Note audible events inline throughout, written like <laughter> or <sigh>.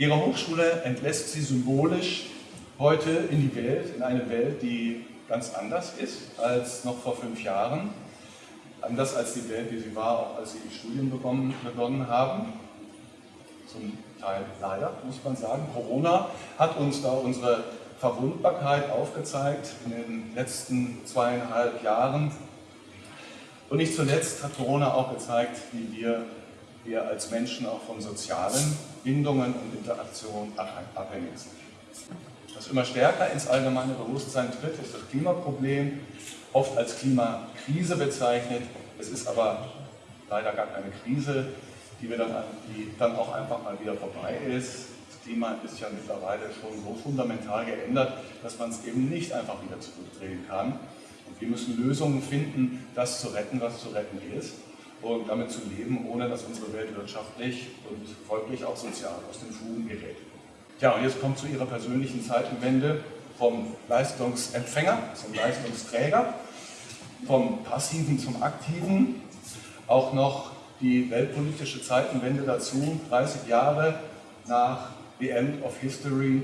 Ihre Hochschule entlässt Sie symbolisch heute in die Welt, in eine Welt, die ganz anders ist als noch vor fünf Jahren. Anders als die Welt, wie sie war, auch als Sie die Studien begonnen, begonnen haben. Zum Teil leider, muss man sagen. Corona hat uns da unsere Verwundbarkeit aufgezeigt in den letzten zweieinhalb Jahren. Und nicht zuletzt hat Corona auch gezeigt, wie wir, wir als Menschen auch von sozialen Bindungen und Interaktionen abhängig sind. Was immer stärker ins allgemeine Bewusstsein tritt, ist das Klimaproblem, oft als Klimakrise bezeichnet. Es ist aber leider gar keine Krise, die, dann, die dann auch einfach mal wieder vorbei ist. Das Klima ist ja mittlerweile schon so fundamental geändert, dass man es eben nicht einfach wieder zurückdrehen kann. Und wir müssen Lösungen finden, das zu retten, was zu retten ist und damit zu leben, ohne dass unsere Welt wirtschaftlich und folglich auch sozial aus den Fugen gerät. Ja, und jetzt kommt zu Ihrer persönlichen Zeitenwende vom Leistungsempfänger zum Leistungsträger, vom Passiven zum Aktiven, auch noch die weltpolitische Zeitenwende dazu, 30 Jahre nach The End of History,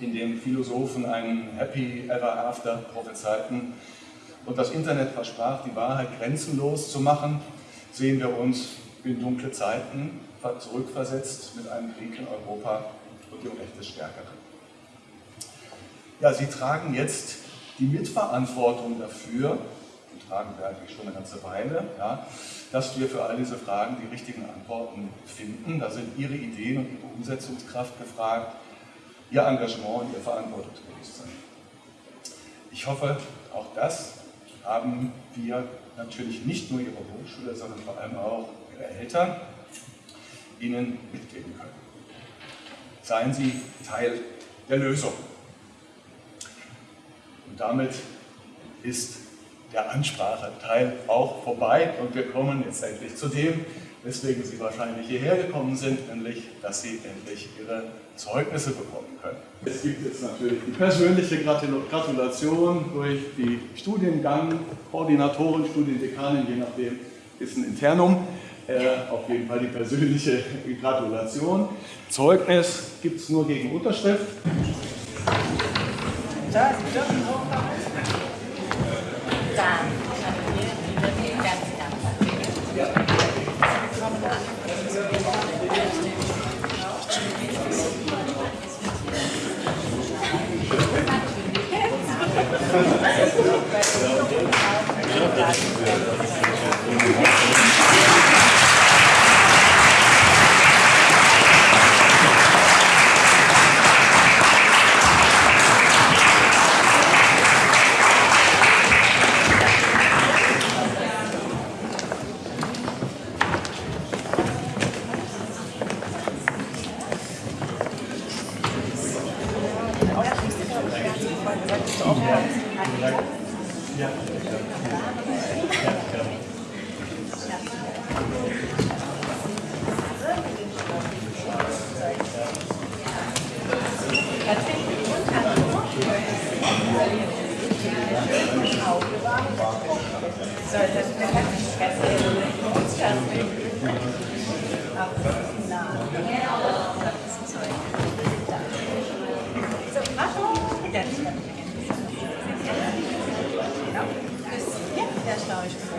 in dem Philosophen einen Happy Ever After prophezeiten. Und das Internet versprach, die Wahrheit grenzenlos zu machen, sehen wir uns in dunkle Zeiten zurückversetzt mit einem Krieg in Europa und dem Recht des Stärkeren. Ja, Sie tragen jetzt die Mitverantwortung dafür, und tragen wir eigentlich schon eine ganze Weile, ja, dass wir für all diese Fragen die richtigen Antworten finden. Da sind Ihre Ideen und Ihre Umsetzungskraft gefragt, Ihr Engagement und Ihr Verantwortungsbewusstsein. Ich hoffe, auch das haben wir natürlich nicht nur Ihre Hochschule, sondern vor allem auch Ihre Eltern Ihnen mitgeben können. Seien Sie Teil der Lösung. Und damit ist der Anspracheteil auch vorbei und wir kommen jetzt endlich zu dem, weswegen Sie wahrscheinlich hierher gekommen sind, nämlich, dass Sie endlich Ihre Zeugnisse bekommen können. Es gibt jetzt natürlich die persönliche Gratulation durch die Studiengang, Koordinatoren, Studiendekanin, je nachdem ist ein Internum. Äh, auf jeden Fall die persönliche <laughs> Gratulation. Zeugnis gibt es nur gegen Unterschrift. Da, Thank <laughs> you. Dus ja, daar sta je voor.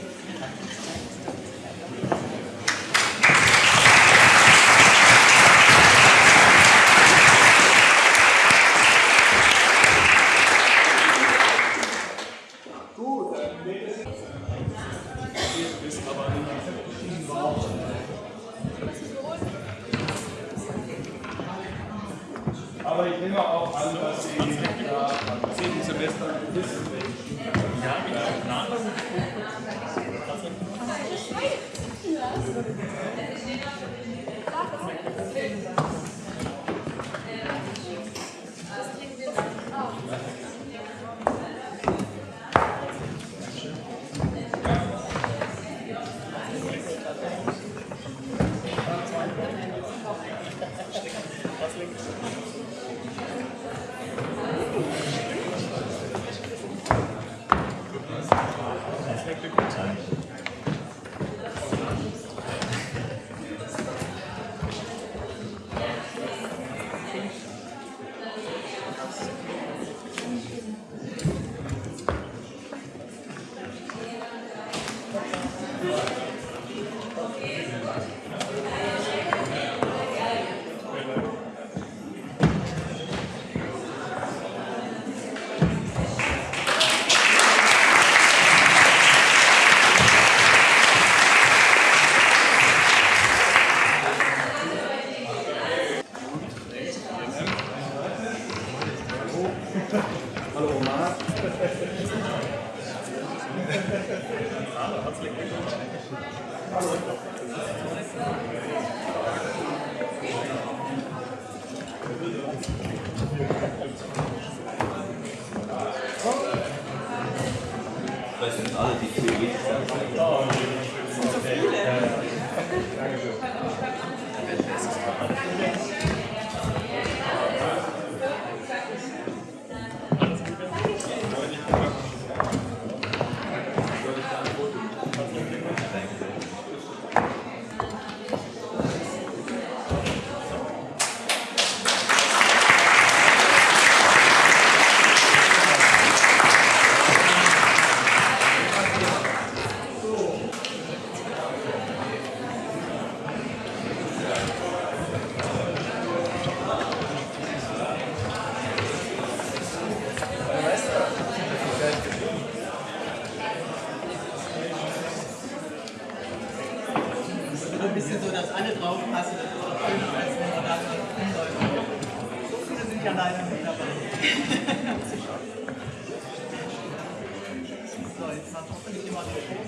Aber ich nehme auch an, dass Sie ja, am 10. Semester wissen, Ja, mit der Planung. Hallo Das sind alle die theoretisch bisschen so, dass alle draufpassen. Das ist auch schön, als wenn man da. So viele sind ja leider nicht dabei. <laughs> so, jetzt macht hoffentlich jemand ein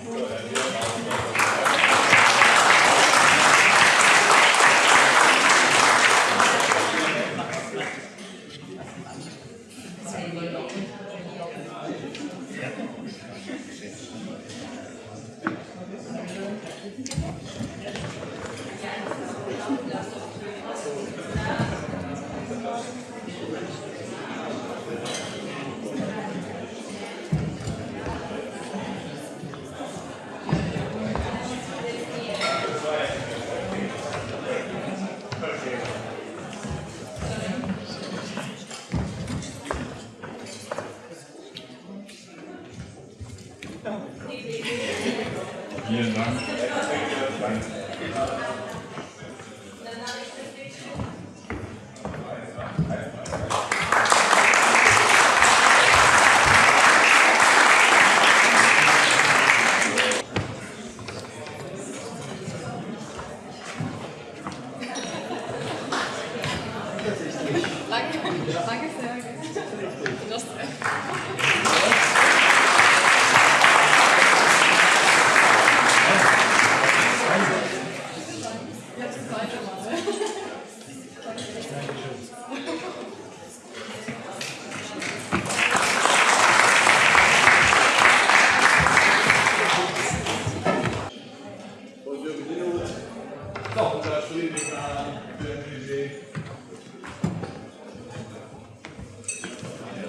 Vielen Dank.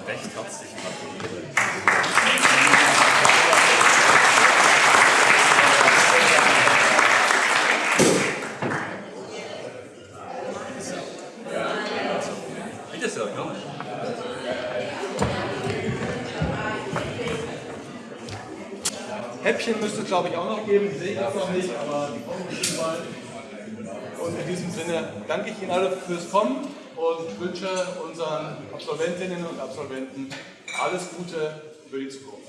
Recht herzlich gratuliere. Bitte sehr, gerne. Häppchen müsste es, glaube ich, auch noch geben. Sehe ich jetzt noch nicht, aber die kommen bestimmt bald. Und in diesem Sinne danke ich Ihnen alle fürs Kommen und wünsche unseren Absolventinnen und Absolventen alles Gute für die Zukunft.